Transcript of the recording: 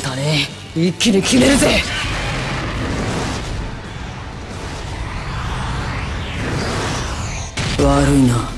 方ね。一気に決めるぜ。悪いな。